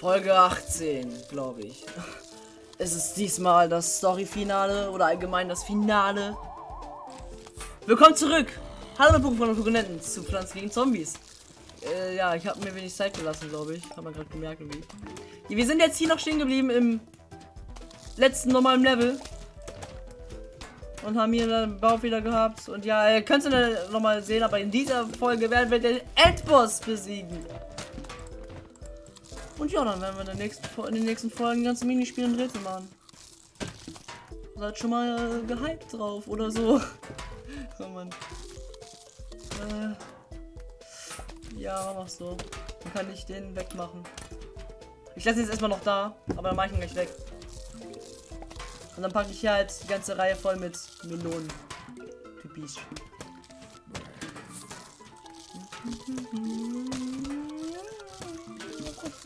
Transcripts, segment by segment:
Folge 18, glaube ich. Es ist diesmal das Story-Finale oder allgemein das Finale. Willkommen zurück! Hallo Pokémon und Pokénenten zu Pflanzen gegen Zombies. Äh, ja, ich habe mir wenig Zeit gelassen, glaube ich. Haben wir gerade gemerkt irgendwie. Wir sind jetzt hier noch stehen geblieben im letzten normalen Level. Und haben hier einen Bau wieder gehabt. Und ja, ihr könnt es noch mal sehen, aber in dieser Folge werden wir den Endboss besiegen. Und ja, dann werden wir in, nächsten, in den nächsten Folgen ganze Minispiele und Rätsel machen. Seid schon mal äh, gehypt drauf oder so. oh Mann. Äh, ja, mach so. Dann kann ich den wegmachen. Ich lasse ihn jetzt erstmal noch da, aber dann mache ich ihn gleich weg. Und dann packe ich hier halt die ganze Reihe voll mit Melonen. Typisch.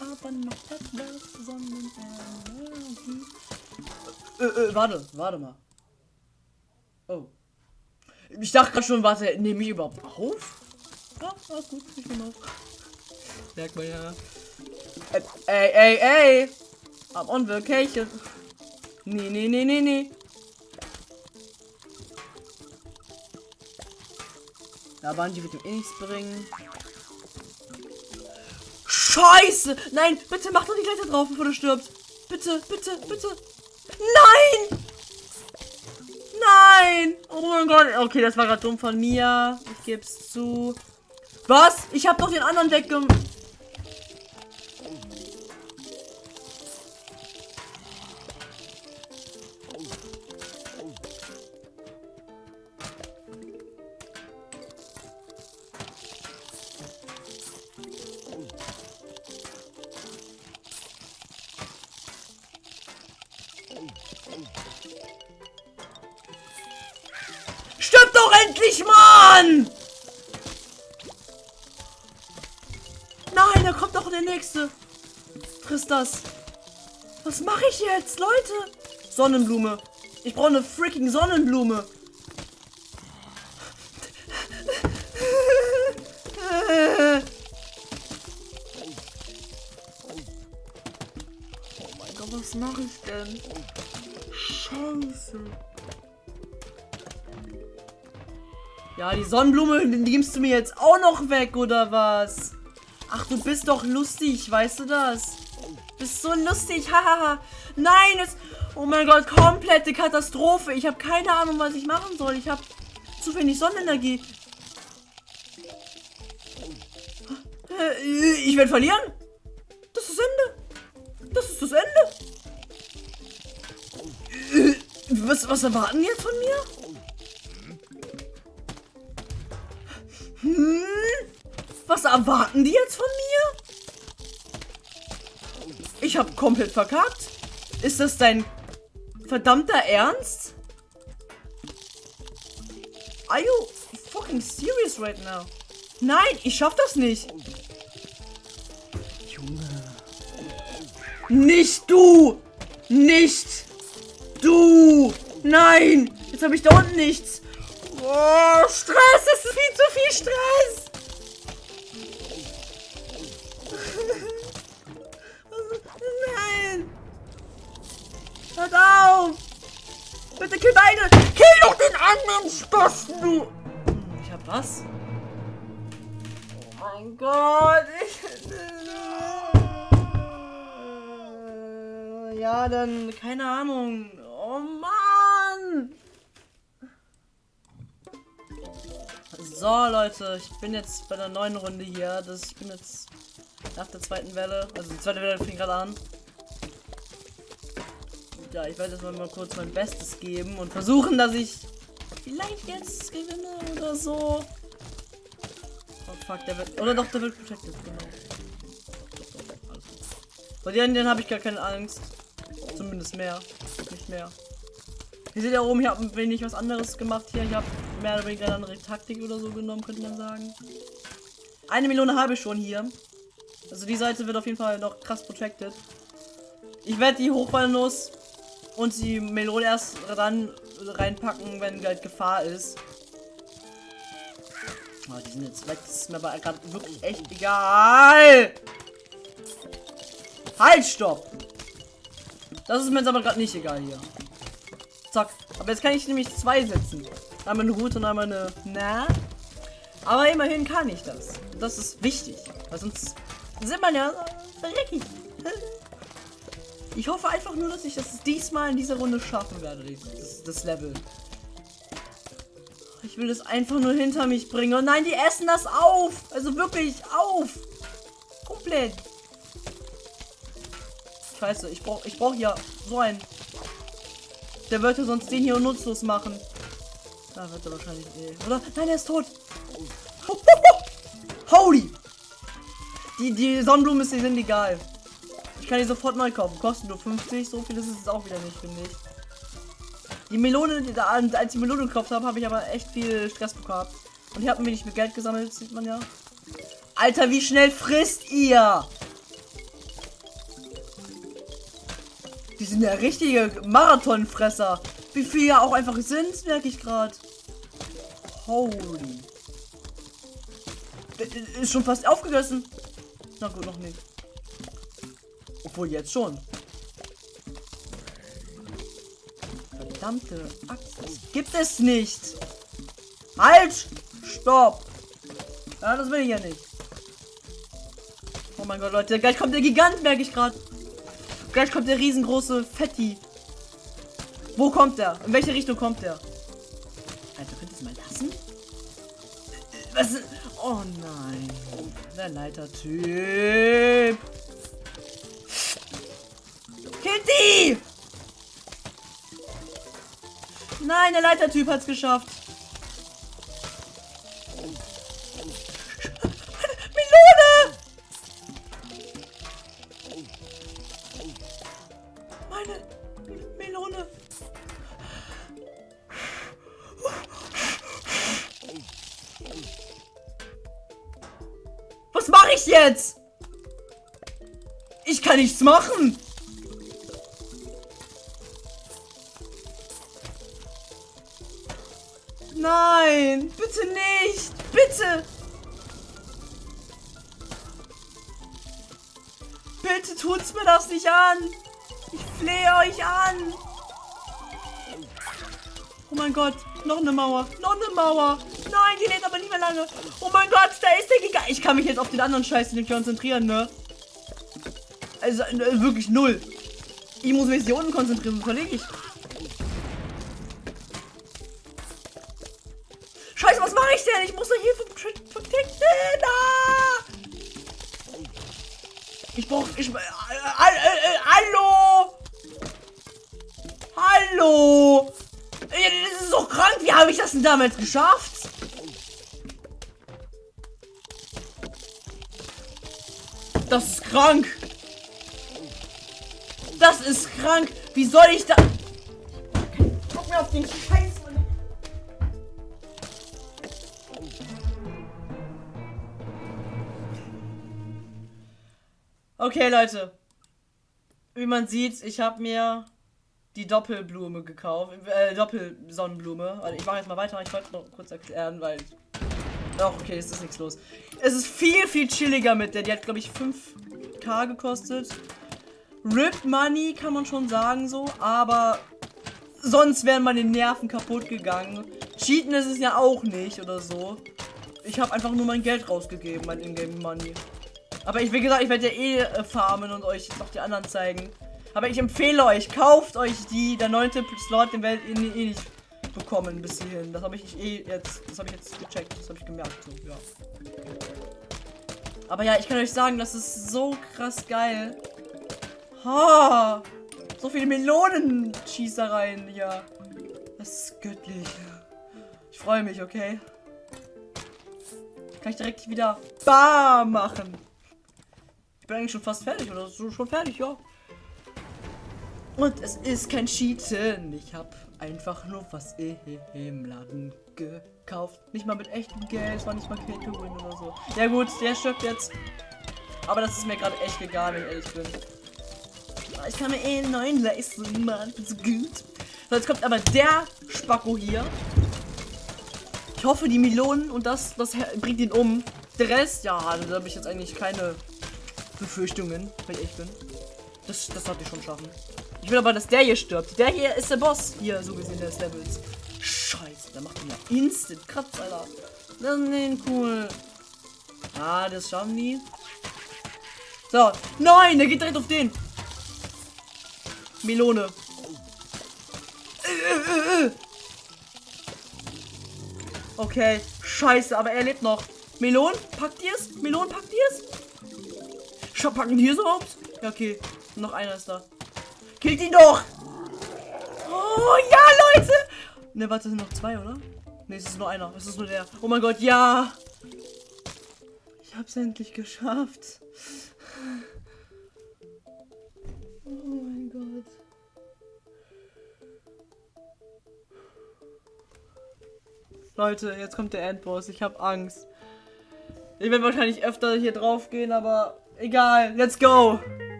Aber noch etwas Sonnenenergie. Äh, äh, warte, warte mal. Oh. Ich dachte gerade schon, warte, nehme ich überhaupt auf? Ja, alles gut, ich nehme auf. Merkt man ja. Ey, ey, ey! I'm on vacation. Nee, nee, nee, nee, nee. Ja, Bungie wird ihm eh nichts bringen. Scheiße! Nein, bitte mach doch die Leiter drauf, bevor du stirbst. Bitte, bitte, bitte. Nein! Nein! Oh mein Gott. Okay, das war gerade dumm von mir. Ich gebe es zu. Was? Ich habe doch den anderen Deck Sonnenblume. Ich brauche eine freaking Sonnenblume. Oh mein Gott, was mache ich denn? Scheiße. Ja, die Sonnenblume, nimmst du mir jetzt auch noch weg, oder was? Ach, du bist doch lustig, weißt du das? Bist so lustig, hahaha. Nein, es... Oh mein Gott, komplette Katastrophe. Ich habe keine Ahnung, was ich machen soll. Ich habe zu wenig Sonnenenergie. Äh, Ich werde verlieren. Das ist das Ende. Das ist das Ende. Was, was erwarten die jetzt von mir? Hm? Was erwarten die jetzt von mir? Ich habe komplett verkackt. Ist das dein verdammter Ernst? Are you fucking serious right now? Nein, ich schaff das nicht. Junge. Nicht du! Nicht du! Nein! Jetzt habe ich da unten nichts. Oh, Stress! Das ist viel zu viel Stress! Bitte kill beide! Kill doch den anderen Spasten, du! Ich hab was? Oh mein Gott! Ich... Ja, dann, keine Ahnung. Oh Mann! So, Leute, ich bin jetzt bei der neuen Runde hier. Das, ich bin jetzt nach der zweiten Welle. Also die zweite Welle fing gerade an. Ja, ich werde jetzt mal, kurz mein Bestes geben und versuchen, dass ich vielleicht jetzt gewinne oder so. Oh fuck, der wird. Oder doch, der wird protected, genau. Bei denen, denen habe ich gar keine Angst. Zumindest mehr. Nicht mehr. Ihr seht ja oben, ich habe ein wenig was anderes gemacht hier. Ich habe mehr oder weniger eine andere Taktik oder so genommen, könnte man sagen. Eine Million habe ich schon hier. Also die Seite wird auf jeden Fall noch krass protected. Ich werde die Hochballnuss und die Melone erst dann reinpacken, wenn halt Gefahr ist. Oh, die sind jetzt weg. Das ist mir aber gerade wirklich echt egal. Halt, stopp! Das ist mir jetzt aber gerade nicht egal hier. Zack. Aber jetzt kann ich nämlich zwei setzen. Einmal eine gute und einmal eine... Na? Aber immerhin kann ich das. Das ist wichtig. Weil sonst sind man ja verreckig. Ich hoffe einfach nur, dass ich das diesmal in dieser Runde schaffen werde, das, das Level. Ich will das einfach nur hinter mich bringen. Und nein, die essen das auf. Also wirklich auf. Komplett. Scheiße, ich brauche ich brauch ja so einen. Der wird ja sonst den hier nutzlos machen. Da wird er wahrscheinlich eh. Oder? Nein, er ist tot. Holy! Die, die Sonnenblumen sind egal. Ich kann die sofort neu kaufen. Kosten nur 50. So viel ist es auch wieder nicht, finde ich. Die Melone, die, als ich die Melone gekauft habe, habe ich aber echt viel Stress bekommen. Und hier hatten wir nicht mit Geld gesammelt, sieht man ja. Alter, wie schnell frisst ihr? Die sind ja richtige Marathonfresser. Wie viel ja auch einfach sind, merke ich gerade. Holy. Ist schon fast aufgegessen. Na gut, noch nicht. Obwohl jetzt schon. Verdammte Axt. Das gibt es nicht. Halt! Stopp! Ja, das will ich ja nicht. Oh mein Gott, Leute. Gleich kommt der Gigant, merke ich gerade. Gleich kommt der riesengroße Fetti. Wo kommt der? In welche Richtung kommt der? Alter, könnt ihr es mal lassen? Was. Oh nein. Der Leitertyp. Kitty! Nein, der Leitertyp hat es geschafft. Melone! Meine Melone. Was mache ich jetzt? Ich kann nichts machen. Nein, bitte nicht. Bitte. Bitte tut's mir das nicht an. Ich flehe euch an. Oh mein Gott, noch eine Mauer, noch eine Mauer. Nein, die lädt aber nicht mehr lange. Oh mein Gott, da ist der Giga. Ich kann mich jetzt auf den anderen Scheiß nicht konzentrieren, ne? Also äh, wirklich null. Ich muss mich hier unten konzentrieren, verlege ich. Damals geschafft? Das ist krank. Das ist krank. Wie soll ich da... Guck mir auf den Scheiß. Okay, Leute. Wie man sieht, ich habe mir die Doppelblume gekauft. Äh, Doppelsonnenblume. Also ich mache jetzt mal weiter. Ich wollte noch kurz erklären, weil... Ach, okay, es ist nichts los. Es ist viel, viel chilliger mit der. Die hat, glaube ich, 5k gekostet. Rip Money kann man schon sagen so, aber sonst wären meine Nerven kaputt gegangen. Cheaten ist es ja auch nicht oder so. Ich habe einfach nur mein Geld rausgegeben, mein Ingame Money. Aber ich, wie gesagt, ich werde ja eh äh, farmen und euch noch die anderen zeigen. Aber ich empfehle euch, kauft euch die. Der neunte Slot, den werdet ihr eh nicht bekommen bis hierhin. Das habe ich eh jetzt, das habe ich jetzt gecheckt, das habe ich gemerkt. So, ja. Aber ja, ich kann euch sagen, das ist so krass geil. Ha! So viele Melonenschießereien hier. Das ist göttlich. Ich freue mich, okay? Kann ich direkt wieder Bar machen. Ich bin eigentlich schon fast fertig oder so schon fertig, ja. Und es ist kein Cheaten. Ich habe einfach nur was im Laden gekauft. Nicht mal mit echtem Geld, es war nicht mal Win oder so. Ja gut, der stirbt jetzt. Aber das ist mir gerade echt egal, wenn ich ehrlich bin. Ich kann mir eh einen neuen leisten, Mann. Bin so gut. So, jetzt kommt aber der Spacko hier. Ich hoffe, die Melonen und das, das bringt ihn um. Der Rest, ja, da habe ich jetzt eigentlich keine Befürchtungen, wenn ich bin. Das, das sollte ich schon schaffen. Ich will aber, dass der hier stirbt. Der hier ist der Boss. Hier, so gesehen, des Levels. Scheiße, der macht mir instant Kratz, Alter. Das ist cool. Ah, das schaffen die. So. Nein, der geht direkt auf den. Melone. Okay, scheiße, aber er lebt noch. Melon, packt ihr es? Melon, packt ihr es? Schau, packen die es überhaupt? Ja, okay. Noch einer ist da. Killt ihn doch! Oh, ja, Leute! Ne, warte, sind noch zwei, oder? Ne, es ist nur einer. Es ist nur der. Oh mein Gott, ja! Ich hab's endlich geschafft. Oh mein Gott. Leute, jetzt kommt der Endboss. Ich hab Angst. Ich werde wahrscheinlich öfter hier drauf gehen, aber egal. Let's go.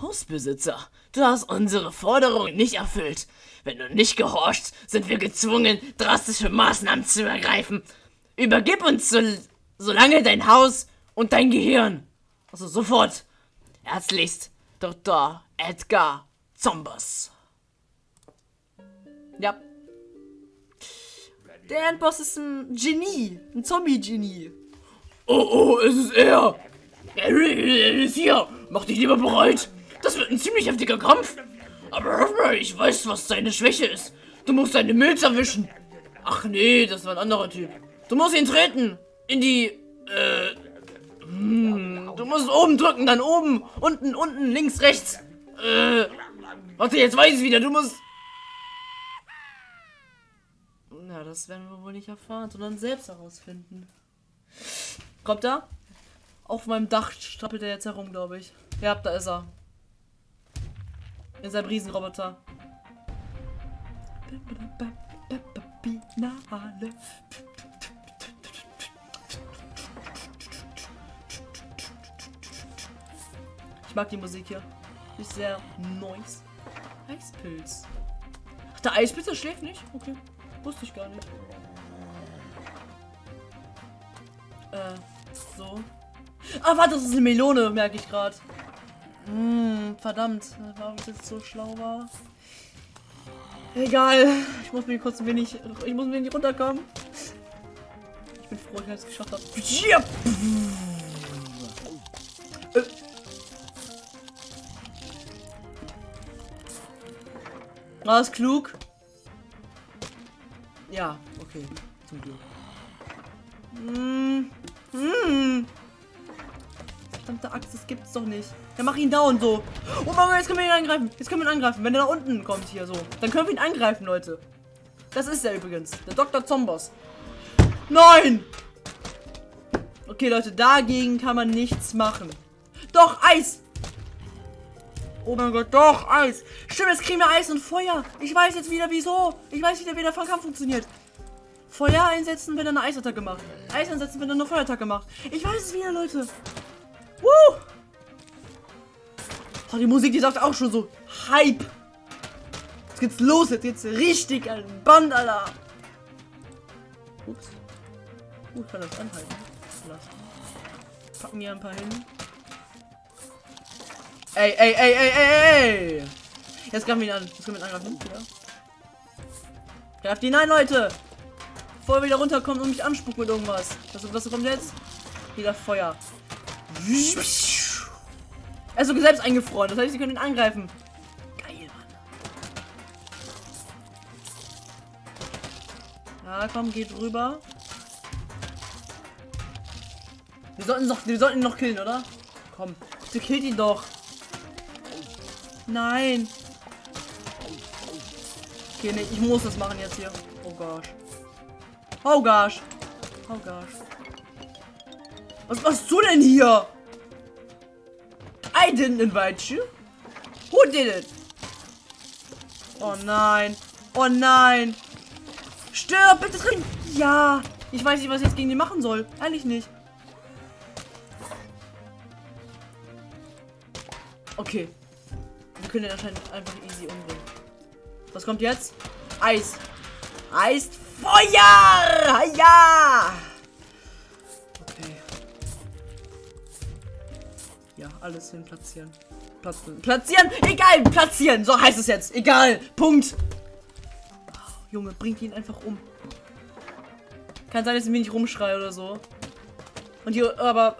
Hausbesitzer, du hast unsere Forderung nicht erfüllt. Wenn du nicht gehorchst, sind wir gezwungen, drastische Maßnahmen zu ergreifen. Übergib uns so, solange dein Haus und dein Gehirn. Also sofort. Herzlichst, Dr. Edgar Zombers. Ja. Der Endboss ist ein Genie. Ein Zombie-Genie. Oh, oh, es ist er. Er ist hier. Mach dich lieber bereit. Das wird ein ziemlich heftiger Kampf. Aber ich weiß, was seine Schwäche ist. Du musst seine Milz erwischen. Ach nee, das war ein anderer Typ. Du musst ihn treten. In die, äh, hm, du musst oben drücken, dann oben, unten, unten, links, rechts. Äh, warte, jetzt weiß ich wieder. Du musst Na, das werden wir wohl nicht erfahren, sondern selbst herausfinden. Kommt er? Auf meinem Dach strappelt er jetzt herum, glaube ich. Ja, da ist er. In seinem Riesenroboter. Ich mag die Musik hier. Ist sehr nice. Eispilz. Ach, der Eispilz, der schläft nicht? Okay. Wusste ich gar nicht. Äh, so. Ah, warte, das ist eine Melone, merke ich gerade. Hm, verdammt. Warum es jetzt so schlau war. Egal. Ich muss mir kurz ein wenig. Ich muss ein wenig runterkommen. Ich bin froh, dass ich es geschafft habe. Ja. Äh. War das klug? Ja, okay. Zum Glück. Hm. Hm. Verdammte Axt, das gibt's doch nicht. Ja, mach ihn down so. Oh mein Gott, jetzt können wir ihn angreifen. Jetzt können wir ihn angreifen. Wenn er da unten kommt hier so, dann können wir ihn angreifen, Leute. Das ist er übrigens. Der Dr. Zombos. Nein! Okay, Leute, dagegen kann man nichts machen. Doch, Eis! Oh mein Gott, doch, Eis. Stimmt, jetzt kriegen wir Eis und Feuer. Ich weiß jetzt wieder, wieso. Ich weiß wieder, wie der Kampf funktioniert. Feuer einsetzen, wenn er eine Eisattacke macht. Eis einsetzen, wenn er eine Feuerattacke macht. Ich weiß es wieder, Leute. Oh, die Musik, die sagt auch schon so Hype. Jetzt geht's los, jetzt geht's richtig an den Band, Alter. Ups. Uh, ich kann das anhalten. Lassen. Packen hier ein paar hin. Ey, ey, ey, ey, ey, ey. Jetzt greifen wir ihn an. Jetzt können wir ihn angreifen. Ja. Greift ihn ein, Leute. Bevor er wieder runterkommt und mich anspuckt mit irgendwas. Was, was kommt jetzt? Wieder Feuer. Er ist sogar selbst eingefroren. Das heißt, sie können ihn angreifen. Geil, Mann. Ja, komm, geht rüber. Wir sollten, noch, wir sollten ihn noch killen, oder? Komm, bitte killt ihn doch. Nein. Okay, nee, ich muss das machen jetzt hier. Oh gosh. Oh gosh. Oh gosh. Was machst du denn hier? I didn't invite you. Who did it? Oh nein. Oh nein. Stirb, bitte drin. Ja. Ich weiß nicht, was ich jetzt gegen die machen soll. Ehrlich nicht. Okay können den anscheinend einfach easy umbringen. Was kommt jetzt? Eis. Eis. Feuer! Ja! Alles hin platzieren. Platzieren. Platzieren! Egal! Platzieren! So heißt es jetzt. Egal! Punkt! Oh, Junge, bringt ihn einfach um. Kann sein, dass ich mich nicht rumschreie oder so. Und hier, aber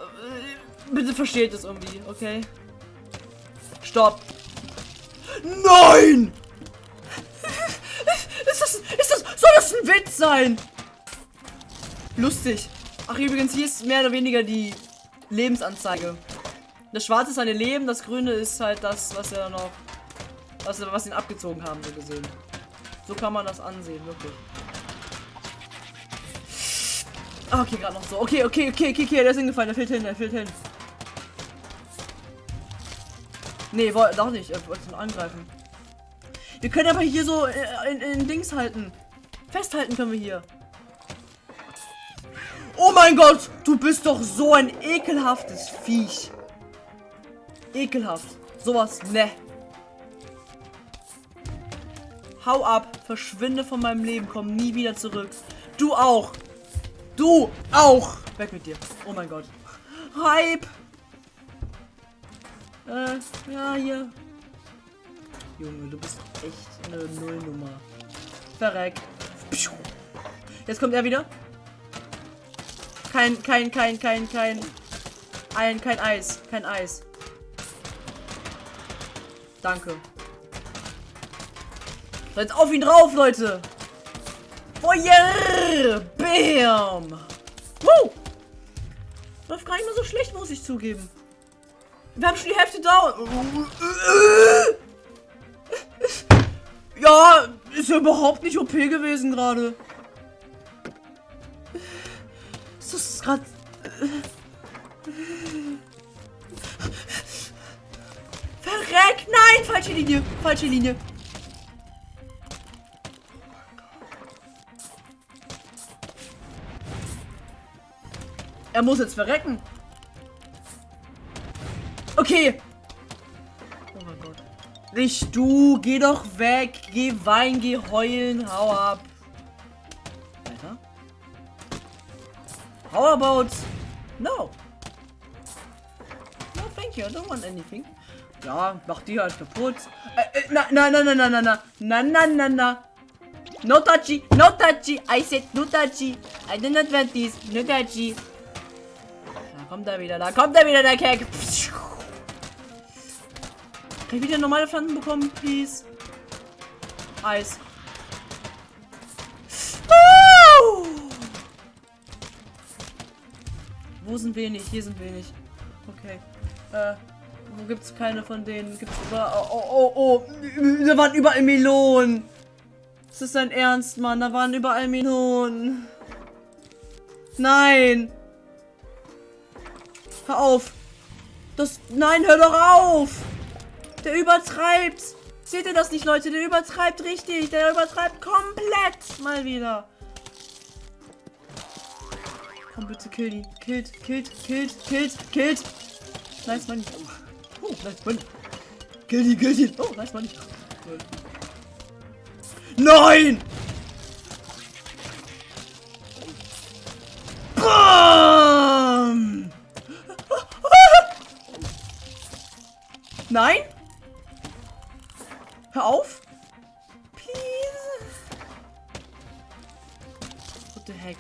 äh, bitte versteht es irgendwie, okay? Stopp! Nein! Ist das, ist das, soll das ein Witz sein? Lustig. Ach, übrigens, hier ist mehr oder weniger die Lebensanzeige. Das schwarze ist seine Leben, das grüne ist halt das, was er noch, was, was ihn abgezogen haben, so gesehen. So kann man das ansehen, wirklich. Ah, okay, gerade noch so. Okay, okay, okay, okay, okay, der ist hingefallen, der fällt hin, der fällt hin. Nee, wollte doch nicht, er wollte ihn angreifen. Wir können aber hier so äh, in, in Dings halten. Festhalten können wir hier. Oh mein Gott, du bist doch so ein ekelhaftes Viech. Ekelhaft. Sowas, ne. Hau ab, verschwinde von meinem Leben, komm nie wieder zurück. Du auch. Du auch. Weg mit dir. Oh mein Gott. Hype. Äh, ja, hier. Junge, du bist echt eine Nullnummer. Verreck. Jetzt kommt er wieder. Kein, kein, kein, kein, kein. Ein, kein Eis. Kein Eis. Danke. So, jetzt auf ihn drauf, Leute. Feuer! Bam! Woo! Läuft gar nicht mehr so schlecht, muss ich zugeben. Wir haben schon die Hälfte da. Ja, ist ja überhaupt nicht OP gewesen gerade. Ist das gerade... Verreck! Nein! Falsche Linie! Falsche Linie! Er muss jetzt verrecken. Okay. Oh mein Gott. Nicht du. Geh doch weg. Geh weinen, geh heulen. Hau ab. Weiter. How about... No. No, thank you. I don't want anything. Ja, mach die halt kaputt. Äh, äh, na, na, na, na, na, na, na. Na, na, na. No touchy, no touchy. I said no touchy. I did not want this. No touchy. Da kommt er wieder, da kommt er wieder, der Keck. Kann ich wieder normale Pflanzen bekommen, please? Eis. Uh! Wo sind wenig? Hier sind wenig. Okay. Äh, wo gibt's keine von denen? Gibt's über. Oh, oh, oh, oh. Da waren überall Melonen. Ist das dein Ernst, Mann? Da waren überall Melonen. Nein. Hör auf. Das. Nein, hör doch auf. Der übertreibt. Seht ihr das nicht, Leute? Der übertreibt richtig. Der übertreibt komplett. Mal wieder. Komm bitte, kill die. Killt, killt, killt, killt, killt. Nice money. Oh, nice money. Kill die, kill die. Oh, nice money. Nein! Bam! Nein? Hör auf. Please. What the heck?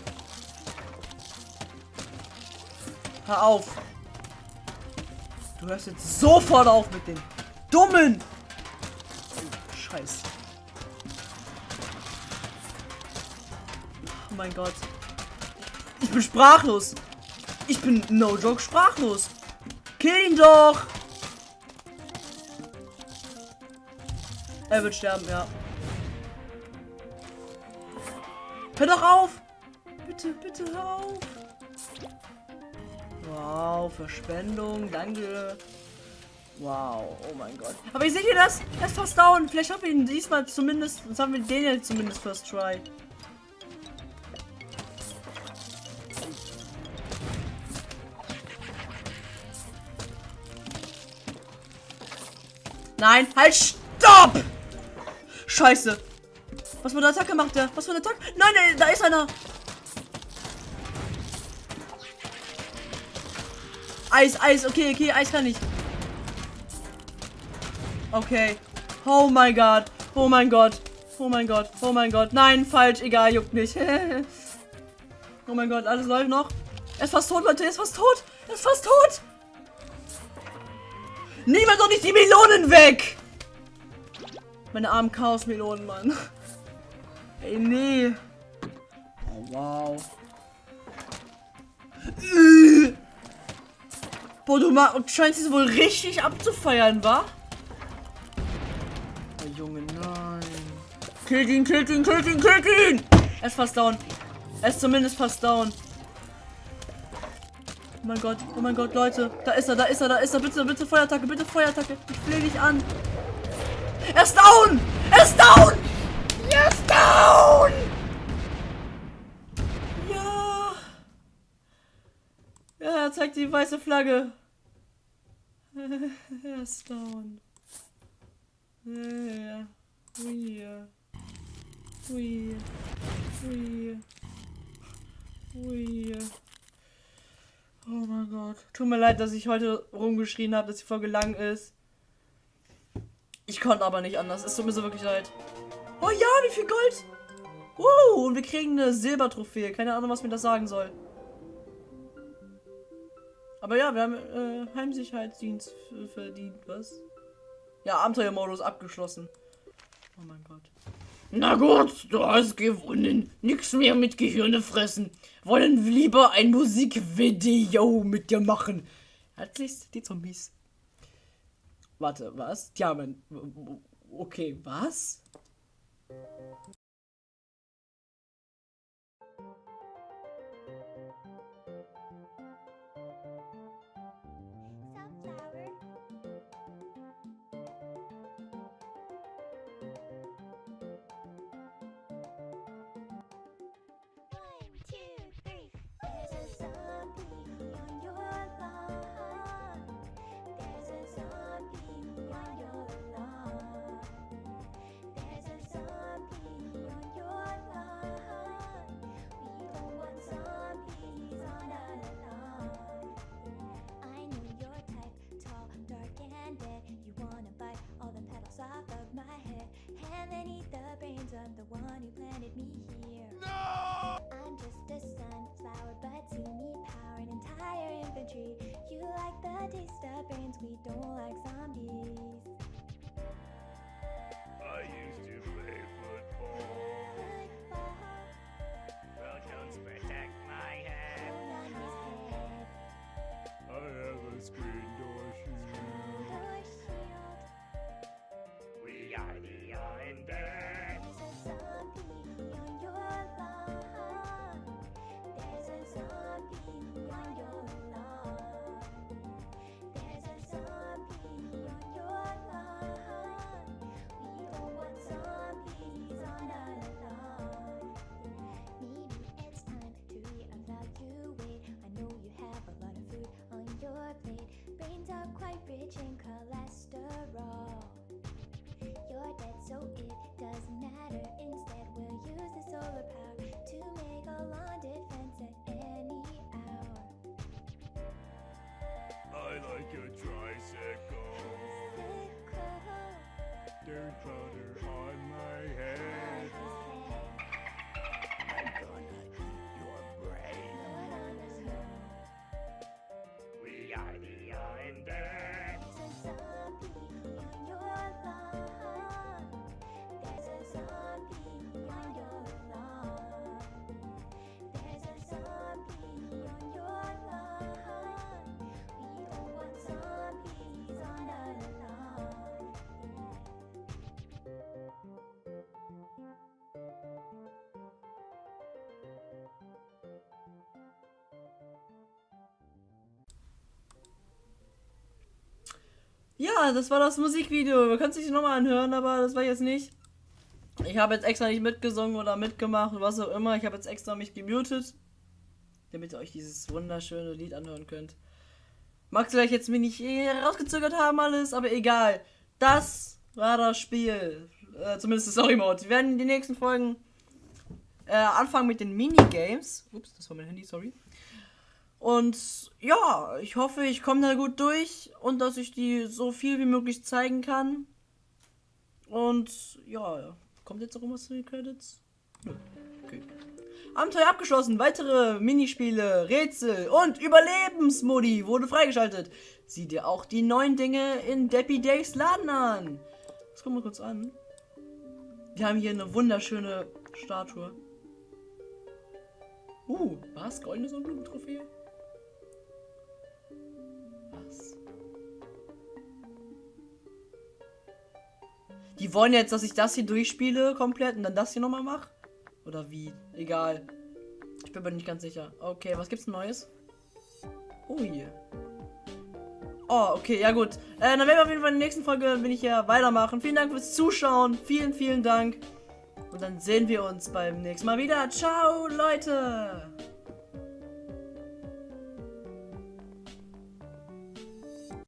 Hör auf. Du hörst jetzt sofort auf mit dem dummen. Scheiß. Oh mein Gott. Ich bin sprachlos. Ich bin no joke sprachlos. Kill ihn doch. Er wird sterben, ja. Hör doch auf. Bitte, bitte hör auf. Wow, Verschwendung, danke. Wow, oh mein Gott. Aber ihr seht ihr das? Er ist fast down. Vielleicht haben wir ihn diesmal zumindest, das haben wir den jetzt zumindest first try. Nein, halt, stopp! Scheiße. Was für eine Attacke macht der? Was für eine Attacke? Nein, nein, da ist einer. Eis, Eis, okay, okay, Eis kann ich. Okay. Oh mein Gott. Oh mein Gott. Oh mein Gott. Oh mein Gott. Nein, falsch. Egal, juckt nicht. oh mein Gott, alles läuft noch. Er ist fast tot, Leute. Er ist fast tot. Er ist fast tot. Niemand doch nicht die Melonen weg. Meine armen Chaos-Melonen, Mann. Ey, nee. Oh, wow. Boah, du scheinst es wohl richtig abzufeiern, wa? Oh, Junge, nein. Killt ihn, killt ihn, killt ihn, killt ihn! Er ist fast down. Er ist zumindest fast down. Oh mein Gott, oh mein Gott, Leute. Da ist er, da ist er, da ist er. Bitte, bitte Feuerattacke, bitte Feuerattacke. Ich flehe dich an. Er ist down! Er ist down! Er ist down! Ja. Ja, er zeigt die weiße Flagge. Er ist down. Ja. Ui. Ui. Ui. Oh mein Gott. Tut mir leid, dass ich heute rumgeschrien habe, dass die Folge lang ist. Ich konnte aber nicht anders. Es tut mir so wirklich leid. Oh ja, wie viel Gold! Uh, und wir kriegen eine Silbertrophäe. Keine Ahnung, was mir das sagen soll. Aber ja, wir haben äh, Heimsicherheitsdienst verdient, was? Ja, Abenteuermodus abgeschlossen. Oh mein Gott. Na gut, du hast gewonnen. Nix mehr mit Gehirne fressen. Wollen lieber ein Musikvideo mit dir machen. Herzlichst die Zombies. Warte, was? Ja, mein. Okay, was? I'm the one who planted me here. No! I'm just a sunflower, but you need power and entire infantry. You like the taste of brains, we don't like Brains are Ja, das war das Musikvideo. Wir können es sich nochmal anhören, aber das war jetzt nicht. Ich habe jetzt extra nicht mitgesungen oder mitgemacht, was auch immer. Ich habe jetzt extra mich gemutet, damit ihr euch dieses wunderschöne Lied anhören könnt. Mag vielleicht jetzt mir nicht rausgezögert haben alles, aber egal. Das war das Spiel. Äh, zumindest das Story Mode. Wir werden in den nächsten Folgen äh, anfangen mit den Minigames. Ups, das war mein Handy, sorry. Und ja, ich hoffe, ich komme da gut durch und dass ich die so viel wie möglich zeigen kann. Und ja, kommt jetzt noch irgendwas zu den Credits? Nö. Okay. Abenteuer abgeschlossen. Weitere Minispiele, Rätsel und Überlebensmodi wurde freigeschaltet. Sieh dir auch die neuen Dinge in Deppy Days Laden an. Das gucken wir kurz an. Wir haben hier eine wunderschöne Statue. Uh, was? Goldene Sonnenblumentrophäe? Die wollen jetzt, dass ich das hier durchspiele komplett und dann das hier nochmal mache? Oder wie? Egal. Ich bin mir nicht ganz sicher. Okay, was gibt's Neues? Oh, hier. Oh, okay, ja gut. Äh, dann werden wir auf jeden Fall in der nächsten Folge, bin ich ja weitermachen. Vielen Dank fürs Zuschauen. Vielen, vielen Dank. Und dann sehen wir uns beim nächsten Mal wieder. Ciao, Leute.